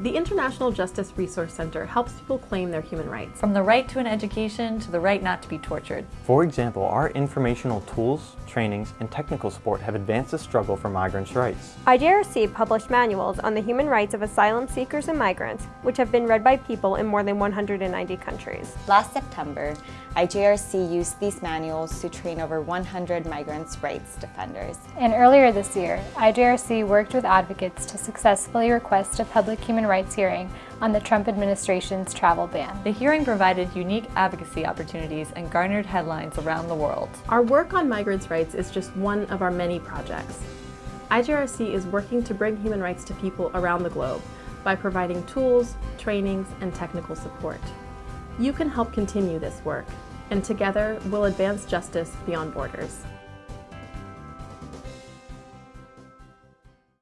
The International Justice Resource Center helps people claim their human rights. From the right to an education to the right not to be tortured. For example, our informational tools, trainings, and technical support have advanced the struggle for migrants' rights. IJRC published manuals on the human rights of asylum seekers and migrants, which have been read by people in more than 190 countries. Last September, IJRC used these manuals to train over 100 migrants' rights defenders. And earlier this year, IJRC worked with advocates to successfully request a public human rights hearing on the Trump administration's travel ban. The hearing provided unique advocacy opportunities and garnered headlines around the world. Our work on migrants' rights is just one of our many projects. IJRC is working to bring human rights to people around the globe by providing tools, trainings, and technical support. You can help continue this work, and together we'll advance justice beyond borders.